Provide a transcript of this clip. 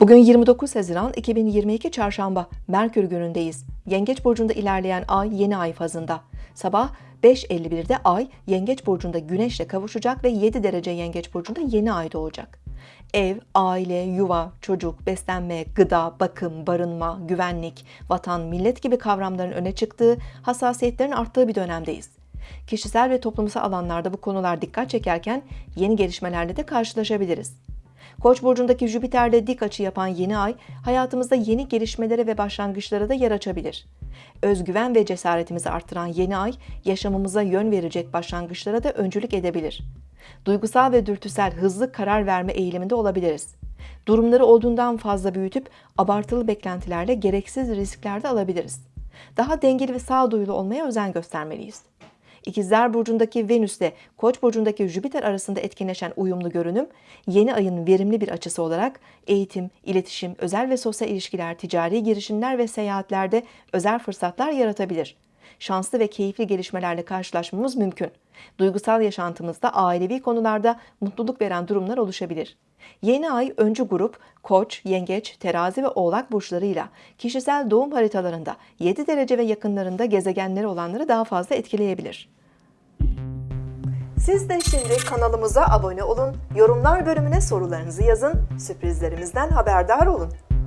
Bugün 29 Haziran 2022 Çarşamba, Merkür günündeyiz. Yengeç burcunda ilerleyen ay yeni ay fazında. Sabah 5.51'de ay Yengeç burcunda Güneş'le kavuşacak ve 7 derece Yengeç burcunda yeni ay doğacak. Ev, aile, yuva, çocuk, beslenme, gıda, bakım, barınma, güvenlik, vatan, millet gibi kavramların öne çıktığı, hassasiyetlerin arttığı bir dönemdeyiz. Kişisel ve toplumsal alanlarda bu konular dikkat çekerken yeni gelişmelerle de karşılaşabiliriz. Koç burcundaki Jüpiter'le dik açı yapan yeni ay hayatımızda yeni gelişmelere ve başlangıçlara da yer açabilir. Özgüven ve cesaretimizi arttıran yeni ay yaşamımıza yön verecek başlangıçlara da öncülük edebilir. Duygusal ve dürtüsel hızlı karar verme eğiliminde olabiliriz. Durumları olduğundan fazla büyütüp abartılı beklentilerle gereksiz riskler de alabiliriz. Daha dengeli ve sağduyulu olmaya özen göstermeliyiz. İkizler Burcu'ndaki Venüs ile Koç burcundaki Jüpiter arasında etkinleşen uyumlu görünüm, yeni ayın verimli bir açısı olarak eğitim, iletişim, özel ve sosyal ilişkiler, ticari girişimler ve seyahatlerde özel fırsatlar yaratabilir. Şanslı ve keyifli gelişmelerle karşılaşmamız mümkün. Duygusal yaşantımızda ailevi konularda mutluluk veren durumlar oluşabilir. Yeni ay öncü grup Koç, Yengeç, Terazi ve Oğlak burçlarıyla kişisel doğum haritalarında 7 derece ve yakınlarında gezegenleri olanları daha fazla etkileyebilir. Siz de şimdi kanalımıza abone olun, yorumlar bölümüne sorularınızı yazın, sürprizlerimizden haberdar olun.